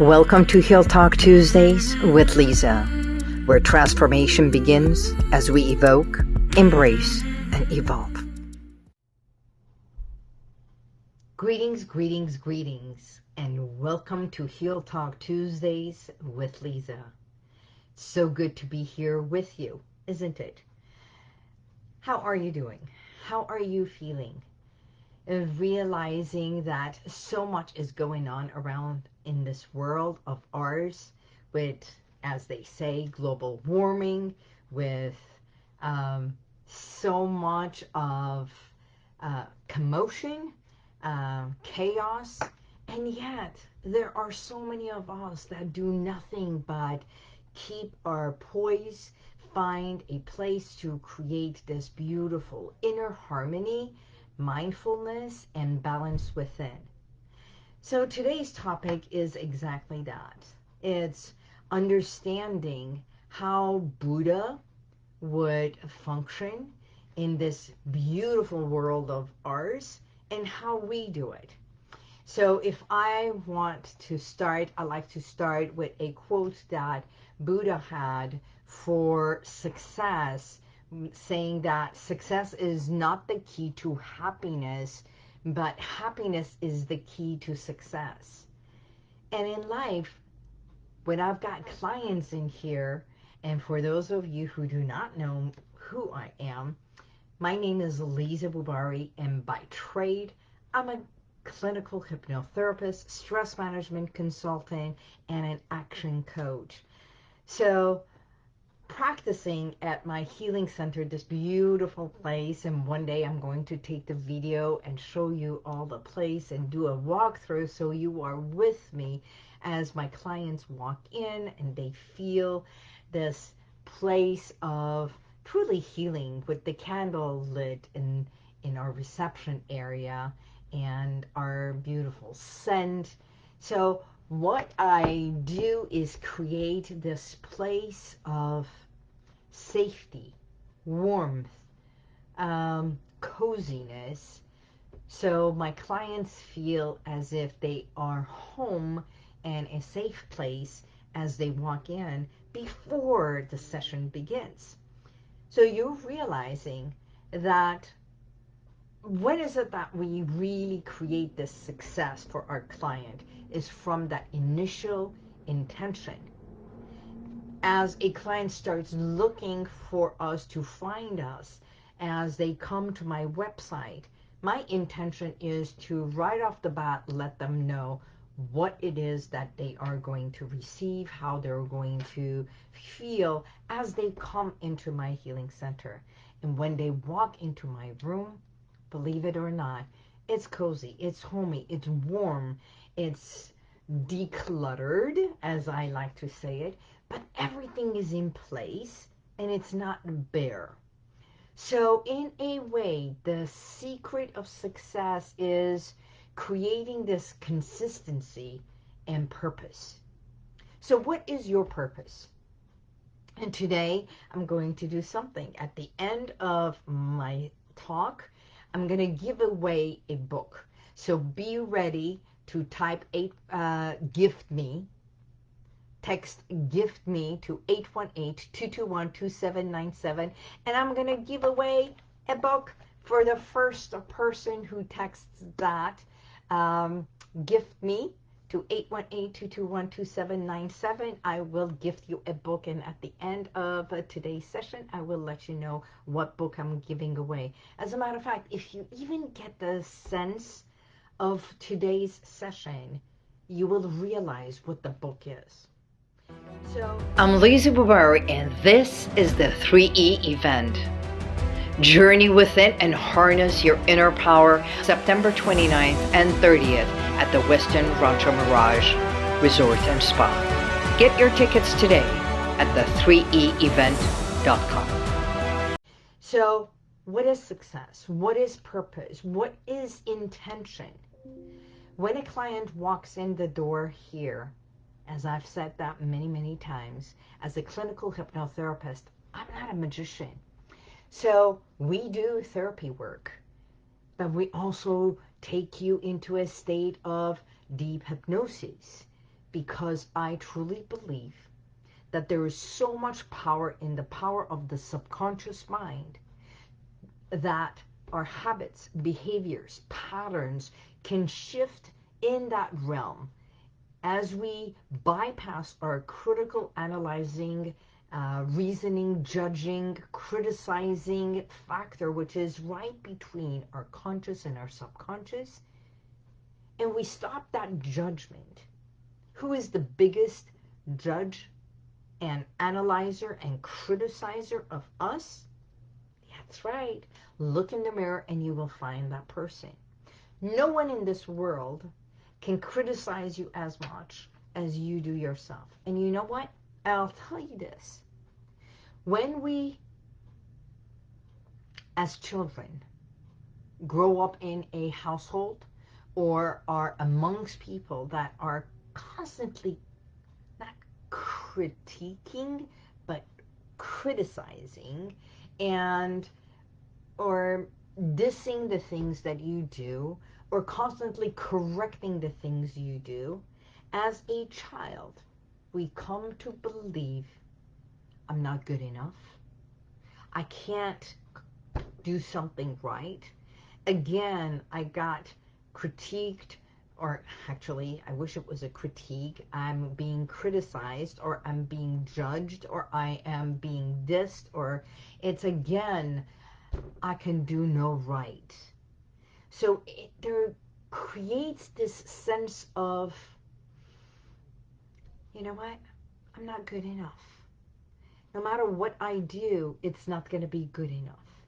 Welcome to Heal Talk Tuesdays with Lisa, where transformation begins as we evoke, embrace, and evolve. Greetings, greetings, greetings, and welcome to Heal Talk Tuesdays with Lisa. So good to be here with you, isn't it? How are you doing? How are you feeling? realizing that so much is going on around in this world of ours with, as they say, global warming, with um, so much of uh, commotion, uh, chaos, and yet there are so many of us that do nothing but keep our poise, find a place to create this beautiful inner harmony mindfulness and balance within. So today's topic is exactly that. It's understanding how Buddha would function in this beautiful world of ours and how we do it. So if I want to start, I like to start with a quote that Buddha had for success saying that success is not the key to happiness, but happiness is the key to success. And in life, when I've got clients in here, and for those of you who do not know who I am, my name is Lisa Bubari, and by trade, I'm a clinical hypnotherapist, stress management consultant, and an action coach. So practicing at my healing center, this beautiful place, and one day I'm going to take the video and show you all the place and do a walkthrough so you are with me as my clients walk in and they feel this place of truly healing with the candle lit in, in our reception area and our beautiful scent. So what I do is create this place of safety, warmth, um, coziness. So my clients feel as if they are home and a safe place as they walk in before the session begins. So you're realizing that when is it that we really create this success for our client is from that initial intention as a client starts looking for us to find us as they come to my website, my intention is to right off the bat let them know what it is that they are going to receive, how they're going to feel as they come into my healing center. And when they walk into my room, believe it or not, it's cozy, it's homey, it's warm, it's decluttered, as I like to say it, but everything is in place and it's not bare. So in a way, the secret of success is creating this consistency and purpose. So what is your purpose? And today I'm going to do something. At the end of my talk, I'm going to give away a book. So be ready to type eight, uh, gift me text gift me to 818-221-2797 and I'm going to give away a book for the first person who texts that. Um, gift me to 818-221-2797 I will gift you a book and at the end of today's session I will let you know what book I'm giving away. As a matter of fact if you even get the sense of today's session you will realize what the book is I'm Lisa Bubari and this is the 3E event. Journey within and harness your inner power September 29th and 30th at the Westin Rancho Mirage Resort and Spa. Get your tickets today at the 3eevent.com. So what is success? What is purpose? What is intention? When a client walks in the door here, as I've said that many, many times, as a clinical hypnotherapist, I'm not a magician. So we do therapy work, but we also take you into a state of deep hypnosis. because I truly believe that there is so much power in the power of the subconscious mind that our habits, behaviors, patterns can shift in that realm as we bypass our critical analyzing, uh, reasoning, judging, criticizing factor, which is right between our conscious and our subconscious, and we stop that judgment. Who is the biggest judge and analyzer and criticizer of us? That's right. Look in the mirror and you will find that person. No one in this world can criticize you as much as you do yourself. And you know what? I'll tell you this. When we, as children, grow up in a household or are amongst people that are constantly not critiquing, but criticizing and or dissing the things that you do or constantly correcting the things you do, as a child, we come to believe I'm not good enough. I can't do something right. Again, I got critiqued, or actually, I wish it was a critique. I'm being criticized, or I'm being judged, or I am being dissed, or it's again, I can do no right. So it, there creates this sense of, you know what, I'm not good enough. No matter what I do, it's not going to be good enough.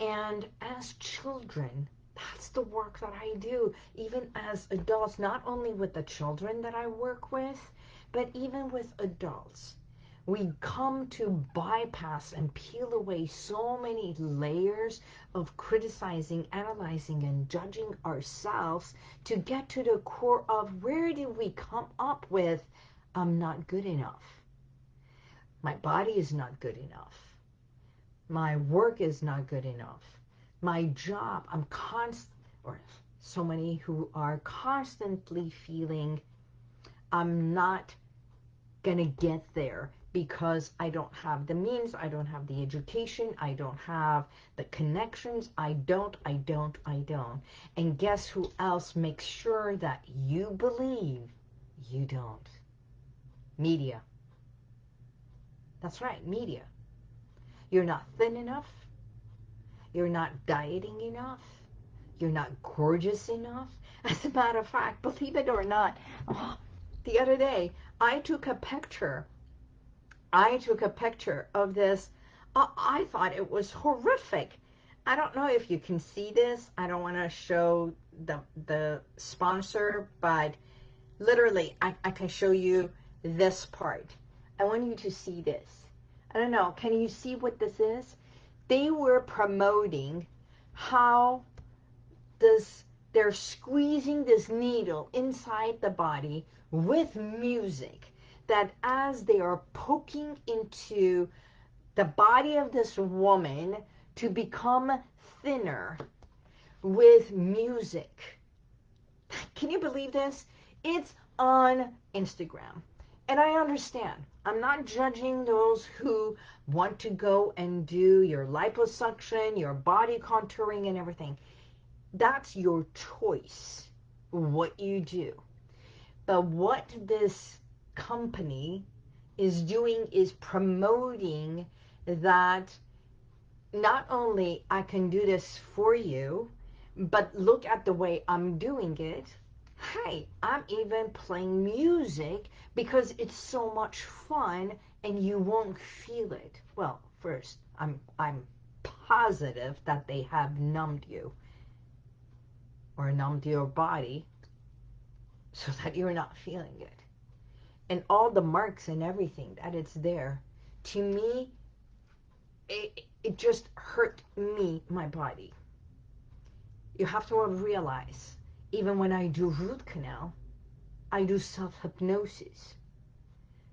And as children, that's the work that I do, even as adults, not only with the children that I work with, but even with adults we come to bypass and peel away so many layers of criticizing, analyzing, and judging ourselves to get to the core of where did we come up with, I'm not good enough. My body is not good enough. My work is not good enough. My job, I'm constant, or so many who are constantly feeling I'm not going to get there because I don't have the means, I don't have the education, I don't have the connections, I don't, I don't, I don't. And guess who else makes sure that you believe you don't? Media. That's right, media. You're not thin enough. You're not dieting enough. You're not gorgeous enough. As a matter of fact, believe it or not, oh, the other day I took a picture I took a picture of this. Uh, I thought it was horrific. I don't know if you can see this. I don't want to show the, the sponsor, but literally I, I can show you this part. I want you to see this. I don't know. Can you see what this is? They were promoting how this they're squeezing this needle inside the body with music that as they are poking into the body of this woman to become thinner with music. Can you believe this? It's on Instagram. And I understand. I'm not judging those who want to go and do your liposuction, your body contouring and everything. That's your choice, what you do. But what this company is doing is promoting that not only I can do this for you, but look at the way I'm doing it. Hey, I'm even playing music because it's so much fun and you won't feel it. Well, first, I'm, I'm positive that they have numbed you or numbed your body so that you're not feeling it and all the marks and everything that it's there, to me, it, it just hurt me, my body. You have to realize, even when I do root canal, I do self-hypnosis.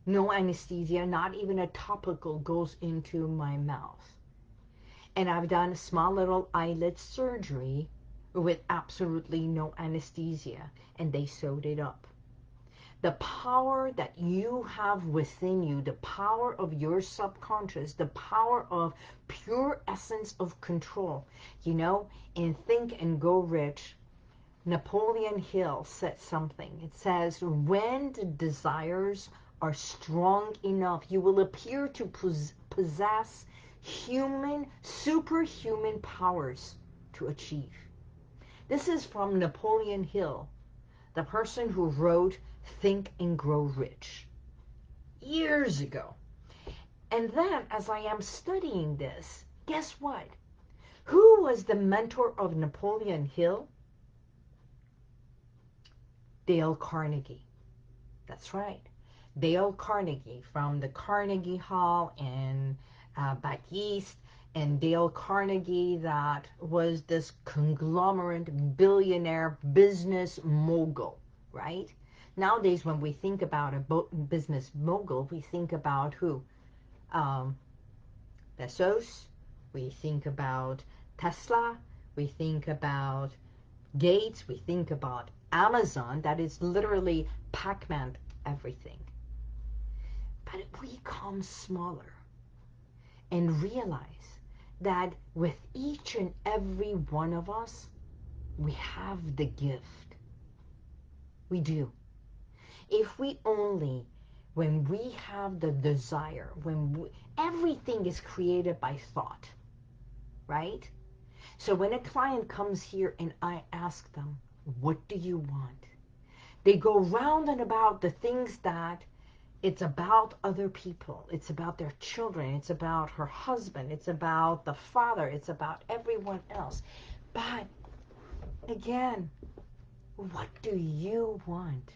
No anesthesia, not even a topical goes into my mouth. And I've done a small little eyelid surgery with absolutely no anesthesia, and they sewed it up the power that you have within you, the power of your subconscious, the power of pure essence of control. You know, in Think and Go Rich, Napoleon Hill said something. It says, when the desires are strong enough, you will appear to possess human, superhuman powers to achieve. This is from Napoleon Hill, the person who wrote Think and Grow Rich years ago. And then as I am studying this, guess what? Who was the mentor of Napoleon Hill? Dale Carnegie. That's right. Dale Carnegie from the Carnegie Hall in uh, back east and Dale Carnegie that was this conglomerate billionaire business mogul, right? Nowadays, when we think about a business mogul, we think about who? Um, Bezos, we think about Tesla, we think about Gates, we think about Amazon, that is literally Pac-Man everything. But we come smaller and realize that with each and every one of us, we have the gift. We do if we only, when we have the desire, when we, everything is created by thought, right? So when a client comes here and I ask them, what do you want? They go round and about the things that it's about other people. It's about their children. It's about her husband. It's about the father. It's about everyone else. But again, what do you want?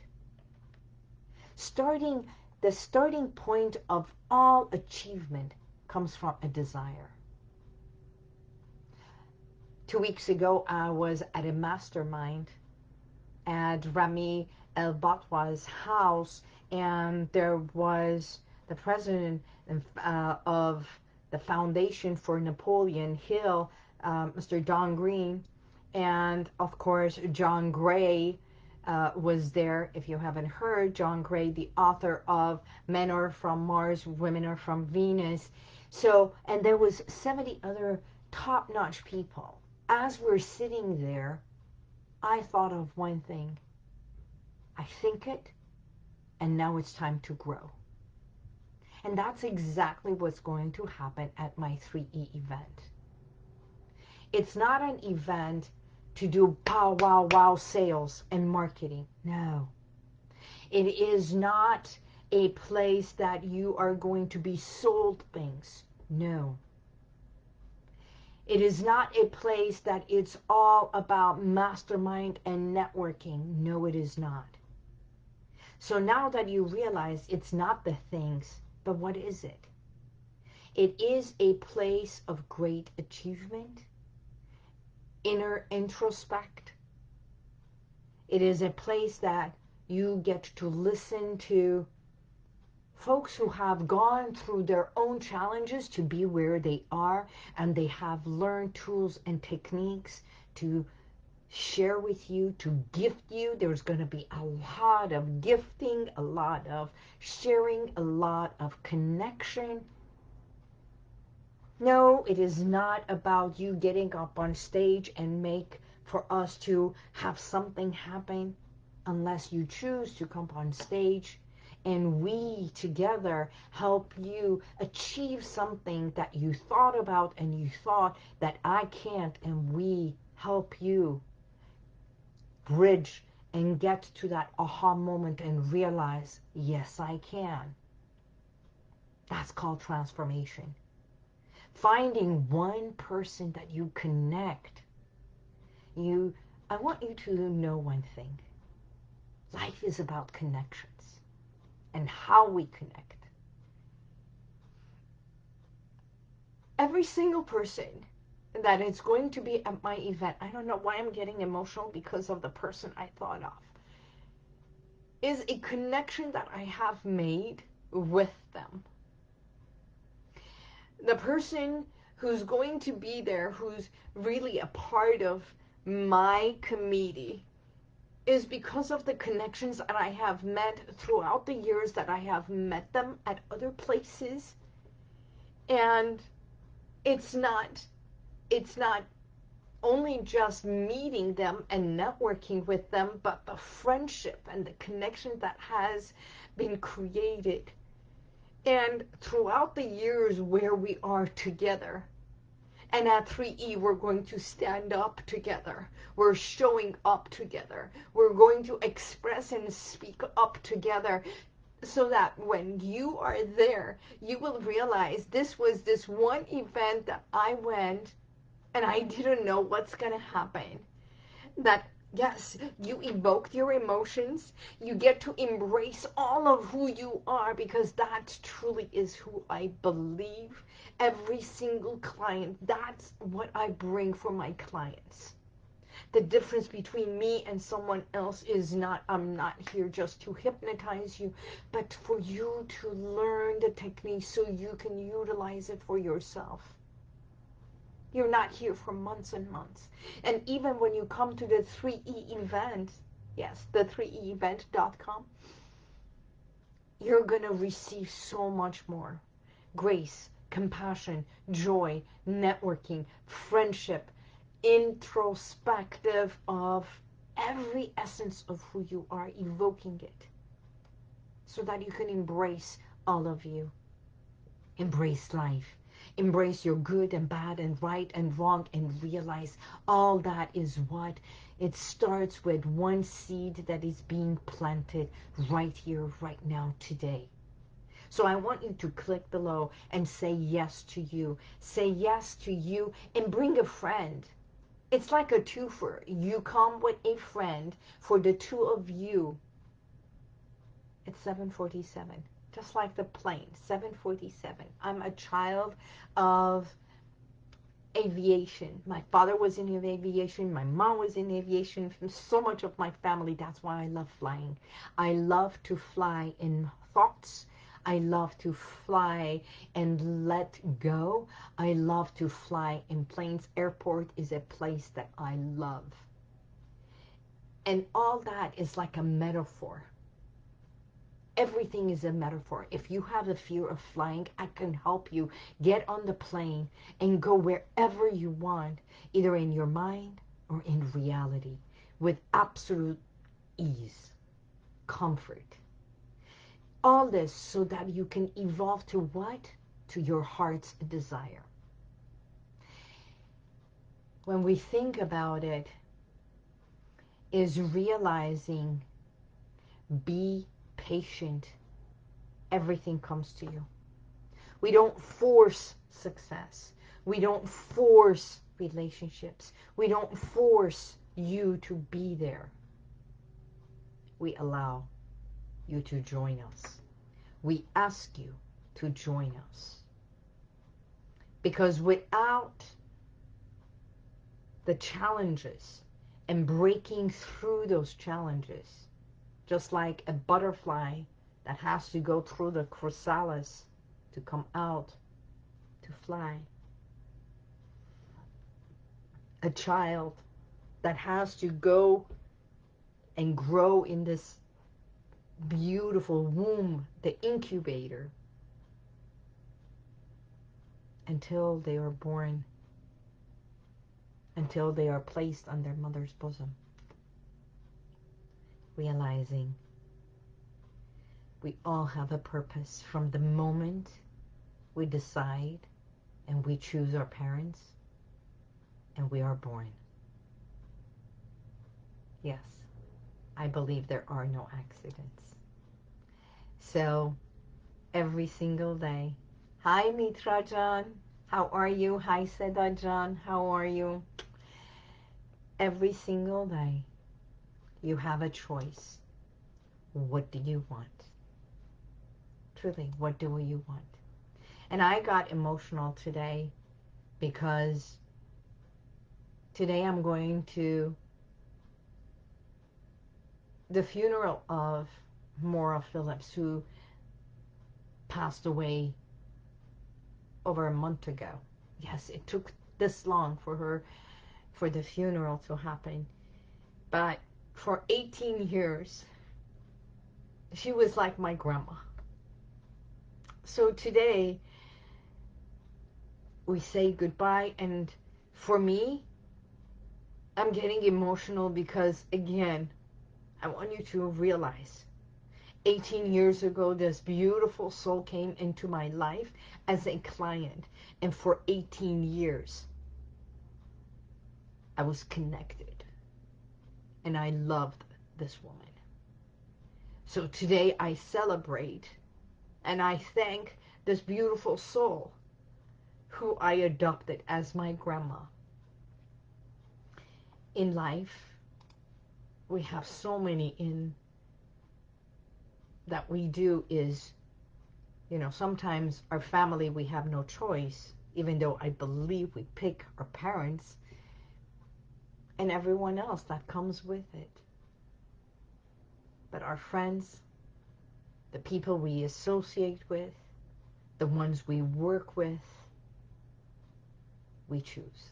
Starting the starting point of all achievement comes from a desire. Two weeks ago, I was at a mastermind at Rami El Batrawi's house, and there was the president uh, of the Foundation for Napoleon Hill, uh, Mr. Don Green, and of course John Gray, uh, was there, if you haven't heard, John Gray, the author of Men Are From Mars, Women Are From Venus. So, and there was 70 other top-notch people. As we're sitting there, I thought of one thing. I think it, and now it's time to grow. And that's exactly what's going to happen at my 3E event. It's not an event to do pow wow wow sales and marketing. No. It is not a place that you are going to be sold things. No. It is not a place that it's all about mastermind and networking. No, it is not. So now that you realize it's not the things, but what is it? It is a place of great achievement inner introspect. It is a place that you get to listen to folks who have gone through their own challenges to be where they are and they have learned tools and techniques to share with you, to gift you. There's going to be a lot of gifting, a lot of sharing, a lot of connection. No, it is not about you getting up on stage and make for us to have something happen unless you choose to come on stage and we together help you achieve something that you thought about and you thought that I can't and we help you bridge and get to that aha moment and realize, yes, I can. That's called transformation finding one person that you connect. You, I want you to know one thing. Life is about connections and how we connect. Every single person that is going to be at my event, I don't know why I'm getting emotional because of the person I thought of, is a connection that I have made with them the person who's going to be there, who's really a part of my committee, is because of the connections that I have met throughout the years that I have met them at other places. And it's not, it's not only just meeting them and networking with them, but the friendship and the connection that has been created. And throughout the years where we are together, and at 3E, we're going to stand up together. We're showing up together. We're going to express and speak up together so that when you are there, you will realize this was this one event that I went and I didn't know what's going to happen. That Yes, you evoke your emotions. You get to embrace all of who you are because that truly is who I believe. Every single client, that's what I bring for my clients. The difference between me and someone else is not, I'm not here just to hypnotize you, but for you to learn the technique so you can utilize it for yourself. You're not here for months and months. And even when you come to the 3E event, yes, the 3eevent.com, you're going to receive so much more. Grace, compassion, joy, networking, friendship, introspective of every essence of who you are, evoking it so that you can embrace all of you. Embrace life embrace your good and bad and right and wrong and realize all that is what it starts with one seed that is being planted right here, right now, today. So I want you to click below and say yes to you. Say yes to you and bring a friend. It's like a twofer. You come with a friend for the two of you. It's 747 just like the plane, 747. I'm a child of aviation. My father was in aviation. My mom was in aviation. So much of my family, that's why I love flying. I love to fly in thoughts. I love to fly and let go. I love to fly in planes. Airport is a place that I love. And all that is like a metaphor Everything is a metaphor. If you have the fear of flying, I can help you get on the plane and go wherever you want, either in your mind or in reality, with absolute ease, comfort. All this so that you can evolve to what? To your heart's desire. When we think about it, is realizing be patient, everything comes to you. We don't force success. We don't force relationships. We don't force you to be there. We allow you to join us. We ask you to join us. Because without the challenges and breaking through those challenges, just like a butterfly that has to go through the chrysalis to come out to fly. A child that has to go and grow in this beautiful womb, the incubator, until they are born, until they are placed on their mother's bosom realizing we all have a purpose from the moment we decide and we choose our parents and we are born. Yes, I believe there are no accidents. So every single day, hi Mitra how are you? Hi Seda how are you? Every single day, you have a choice. What do you want? Truly, what do you want? And I got emotional today because today I'm going to the funeral of Maura Phillips, who passed away over a month ago. Yes, it took this long for her, for the funeral to happen. But for 18 years, she was like my grandma. So today, we say goodbye, and for me, I'm getting emotional because, again, I want you to realize 18 years ago, this beautiful soul came into my life as a client. And for 18 years, I was connected. And I loved this woman. So today I celebrate and I thank this beautiful soul who I adopted as my grandma. In life, we have so many in that we do is, you know, sometimes our family, we have no choice, even though I believe we pick our parents and everyone else that comes with it. But our friends, the people we associate with, the ones we work with, we choose.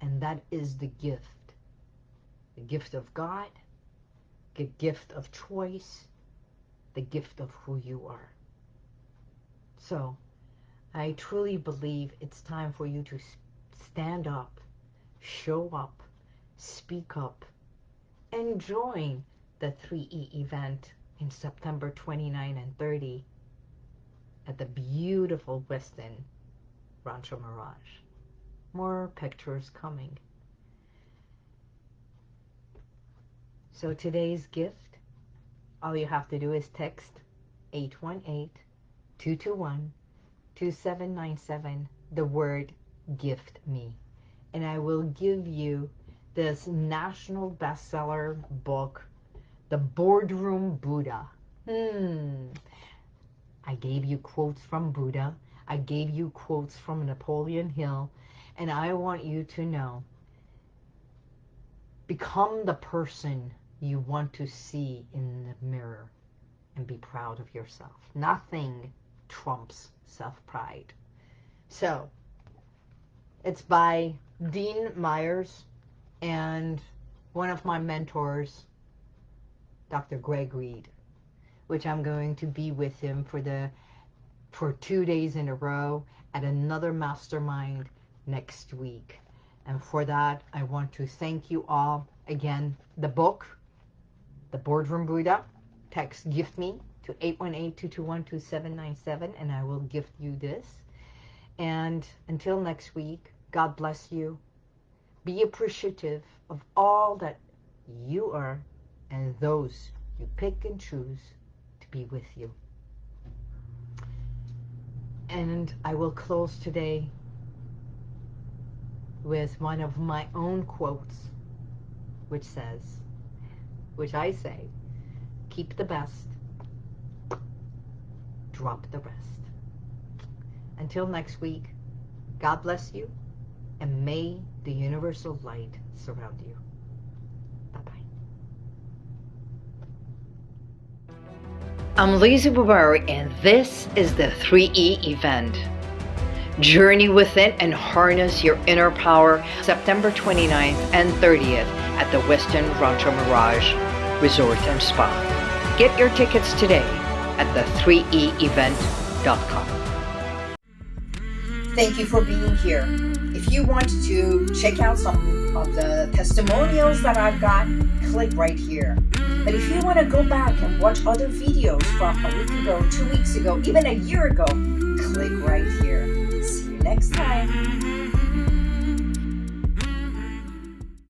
And that is the gift. The gift of God, the gift of choice, the gift of who you are. So, I truly believe it's time for you to stand up, show up, speak up, and join the 3E event in September 29 and 30 at the beautiful Westin Rancho Mirage. More pictures coming. So today's gift, all you have to do is text 818-221-2797, the word gift me. And I will give you this national bestseller book, The Boardroom Buddha. Hmm. I gave you quotes from Buddha. I gave you quotes from Napoleon Hill. And I want you to know, become the person you want to see in the mirror and be proud of yourself. Nothing trumps self-pride. So, it's by Dean Myers and one of my mentors, Dr. Greg Reid, which I'm going to be with him for the for two days in a row at another mastermind next week. And for that, I want to thank you all. Again, the book, The Boardroom Buddha, text gift me to 818-221-2797 and I will gift you this. And until next week, God bless you. Be appreciative of all that you are and those you pick and choose to be with you. And I will close today with one of my own quotes, which says, which I say, keep the best, drop the rest. Until next week, God bless you, and may the universal light surround you. Bye-bye. I'm Lisa Bubari, and this is the 3E event. Journey within and harness your inner power September 29th and 30th at the Westin Rancho Mirage Resort and Spa. Get your tickets today at the3eevent.com. Thank you for being here. If you want to check out some of the testimonials that I've got, click right here. But if you want to go back and watch other videos from a week ago, two weeks ago, even a year ago, click right here. See you next time.